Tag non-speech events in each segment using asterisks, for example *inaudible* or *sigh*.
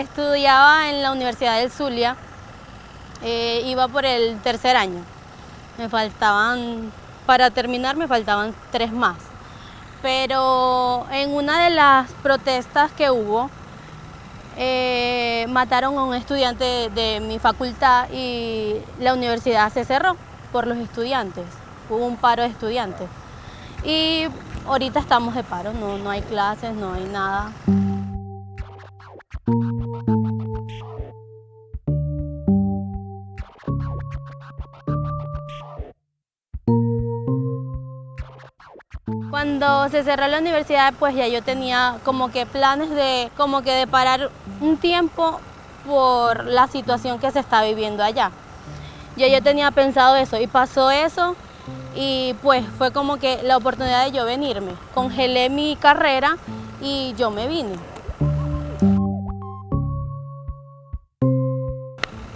Estudiaba en la Universidad del Zulia, eh, iba por el tercer año. Me faltaban, para terminar me faltaban tres más. Pero en una de las protestas que hubo, eh, mataron a un estudiante de mi facultad y la universidad se cerró por los estudiantes. Hubo un paro de estudiantes. Y ahorita estamos de paro, no, no hay clases, no hay nada. Cuando se cerró la universidad, pues ya yo tenía como que planes de, como que de parar un tiempo por la situación que se está viviendo allá. Ya yo tenía pensado eso y pasó eso y pues fue como que la oportunidad de yo venirme. Congelé mi carrera y yo me vine.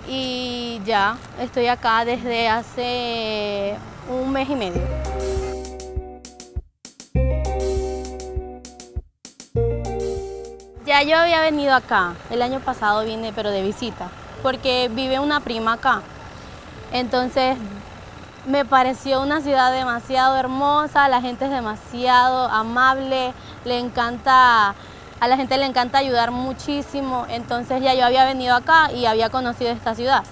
Y ya estoy acá desde hace un mes y medio. Ya yo había venido acá, el año pasado vine pero de visita, porque vive una prima acá. Entonces me pareció una ciudad demasiado hermosa, la gente es demasiado amable, le encanta, a la gente le encanta ayudar muchísimo, entonces ya yo había venido acá y había conocido esta ciudad.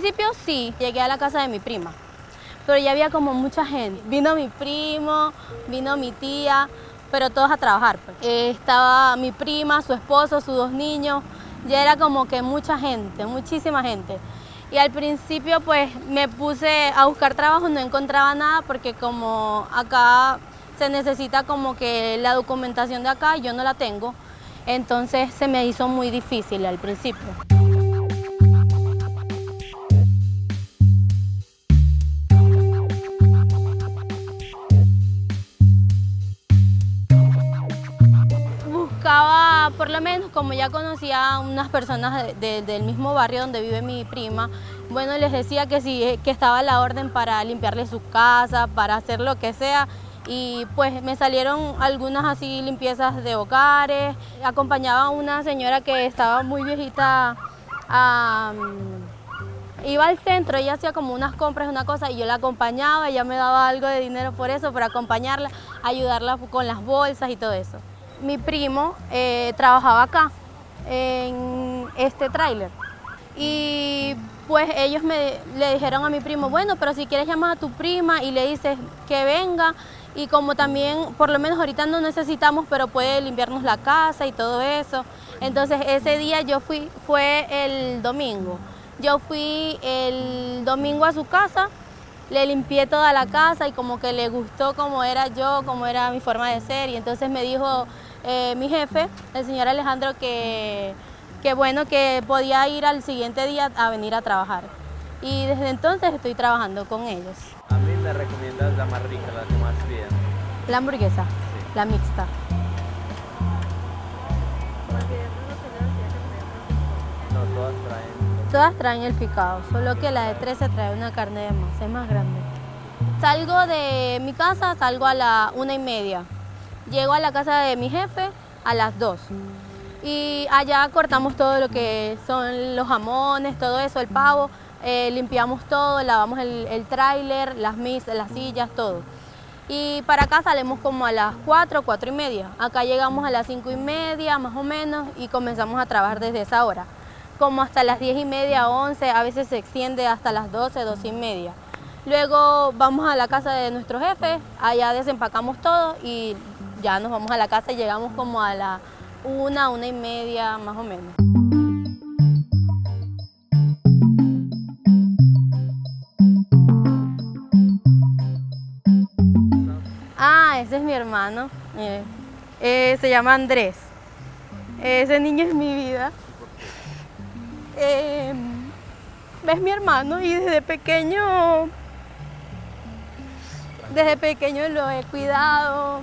Principio sí, llegué a la casa de mi prima, pero ya había como mucha gente. Vino mi primo, vino mi tía, pero todos a trabajar. Pues. Eh, estaba mi prima, su esposo, sus dos niños, ya era como que mucha gente, muchísima gente. Y al principio pues me puse a buscar trabajo, no encontraba nada porque como acá se necesita como que la documentación de acá, yo no la tengo, entonces se me hizo muy difícil al principio. Como ya conocía a unas personas del mismo barrio donde vive mi prima, bueno, les decía que sí, que estaba la orden para limpiarle su casa, para hacer lo que sea, y pues me salieron algunas así limpiezas de hogares, acompañaba a una señora que estaba muy viejita, iba al centro, ella hacía como unas compras, una cosa, y yo la acompañaba, ella me daba algo de dinero por eso, para acompañarla, ayudarla con las bolsas y todo eso mi primo eh, trabajaba acá, en este tráiler. Y pues ellos me, le dijeron a mi primo, bueno, pero si quieres llamar a tu prima y le dices que venga, y como también, por lo menos ahorita no necesitamos, pero puede limpiarnos la casa y todo eso. Entonces ese día yo fui, fue el domingo. Yo fui el domingo a su casa, le limpié toda la casa y como que le gustó cómo era yo, cómo era mi forma de ser. Y entonces me dijo, eh, mi jefe, el señor Alejandro, que, bueno, que podía ir al siguiente día a venir a trabajar. Y desde entonces estoy trabajando con ellos. ¿A mí me recomiendas la más rica, la que más bien? La hamburguesa, la mixta. No, todas traen. Todas traen el picado, solo que la de 13 trae una carne de más, es más grande. Salgo de mi casa, salgo a la una y media. Llego a la casa de mi jefe a las 2 y allá cortamos todo lo que son los jamones, todo eso, el pavo, eh, limpiamos todo, lavamos el, el tráiler, las misas, las sillas, todo. Y para acá salimos como a las 4, 4 y media. Acá llegamos a las 5 y media más o menos y comenzamos a trabajar desde esa hora. Como hasta las 10 y media, 11, a veces se extiende hasta las 12, 12 y media. Luego vamos a la casa de nuestro jefe, allá desempacamos todo y ya nos vamos a la casa y llegamos como a la una, una y media más o menos. Ah, ese es mi hermano, eh, se llama Andrés. Ese niño es mi vida. Eh, es mi hermano y desde pequeño, desde pequeño lo he cuidado,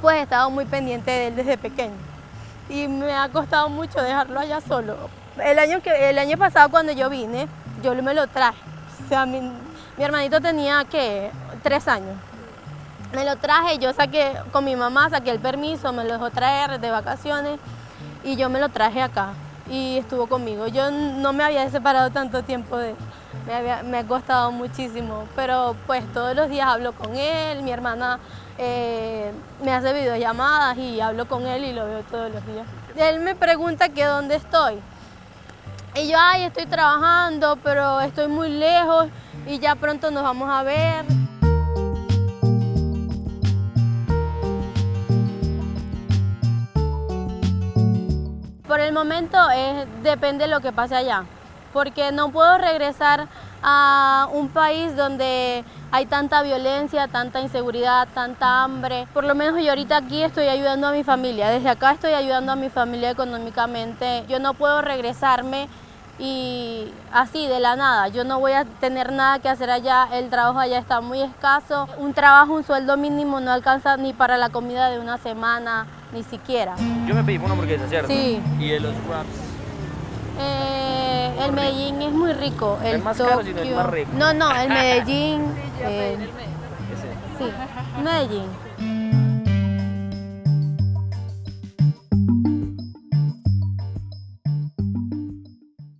pues he estado muy pendiente de él desde pequeño y me ha costado mucho dejarlo allá solo. El año, que, el año pasado cuando yo vine, yo me lo traje. O sea, Mi hermanito tenía, ¿qué? Tres años. Me lo traje, yo saqué, con mi mamá saqué el permiso, me lo dejó traer de vacaciones y yo me lo traje acá y estuvo conmigo. Yo no me había separado tanto tiempo de él, me, me ha costado muchísimo, pero pues todos los días hablo con él, mi hermana eh, me hace videollamadas y hablo con él y lo veo todos los días. Él me pregunta que dónde estoy. Y yo, ay, estoy trabajando, pero estoy muy lejos y ya pronto nos vamos a ver. Por el momento depende de lo que pase allá, porque no puedo regresar a un país donde hay tanta violencia, tanta inseguridad, tanta hambre. Por lo menos yo ahorita aquí estoy ayudando a mi familia, desde acá estoy ayudando a mi familia económicamente. Yo no puedo regresarme y así de la nada, yo no voy a tener nada que hacer allá, el trabajo allá está muy escaso, un trabajo, un sueldo mínimo no alcanza ni para la comida de una semana, ni siquiera. Yo me pedí una hamburguesa, ¿cierto? Sí. ¿Y de los wraps? Eh, el Medellín es muy rico. El es más caro, sino el más rico. No, no, el *laughs* Medellín. eh, Ese. sí, Medellín.